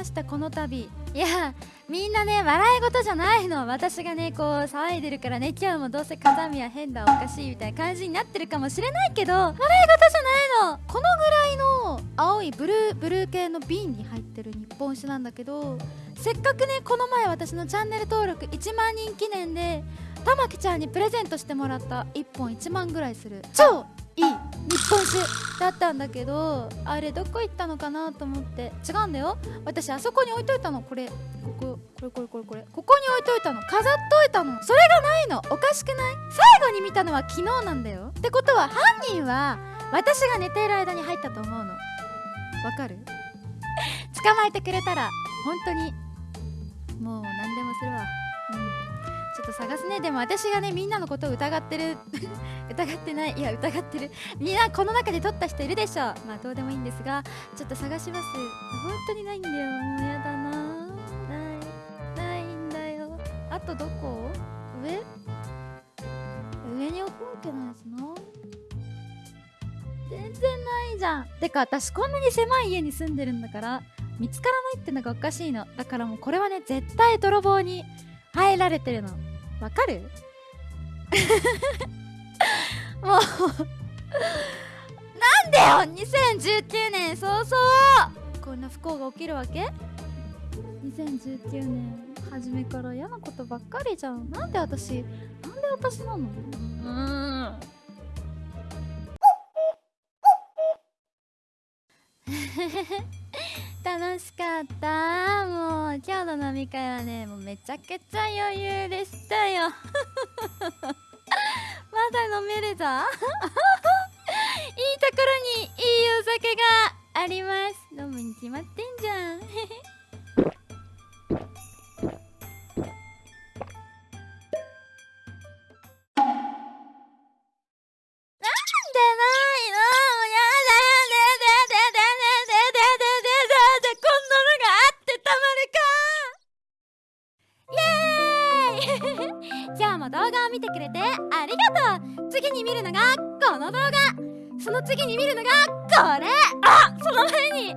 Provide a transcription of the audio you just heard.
ましたこの度。いやみんなね笑い事じゃないの。私がねこう騒いでるからね。今日もどうせ風見は変だおかしいみたいな感じになってるかもしれないけど笑い事じゃないの。このぐらいの青いブルーブルー系の瓶に入ってる日本酒なんだけどせっかくねこの前私のチャンネル登録1万人記念で玉木ちゃんにプレゼントしてもらった1本1万ぐらいする。超日本酒だったんだけどあれどこ行ったのかなと思って。違うんだよ。私あそこに置いといたの。これこここれこれこれこれ。ここに置いといたの。飾っといたの。それがないの。おかしくない？最後に見たのは昨日なんだよ。ってことは犯人は私が寝ている間に入ったと思うの。わかる？捕まえてくれたら本当にもう何でもするわ。探すね。でも私がねみんなのことを疑ってる。疑ってない。いや疑ってる。みんなこの中で撮った人いるでしょまあどうでもいいんですがちょっと探します。本当にないんだよ。もうやだな。ない。ないんだよ。あとどこ？上？上に置くわけないしな。全然ないじゃん。てか私こんなに狭い家に住んでるんだから見つからないってのがおかしいの。だからもうこれはね絶対泥棒に入られてるの。わかる？もう。なんでよ？2019年早々。こんな不幸が起きるわけ？2019年。初めから嫌なことばっかりじゃん。なんで私？なんで私なの？うん。楽しかった。今日の飲み会はねもうめちゃくちゃ余裕でしたよ。まだ飲めるぞ。いいところにいいお酒があります。飲むに決まってんじゃん。今日も動画を見てくれてありがとう。次に見るのがこの動画。その次に見るのがこれ。あその前に。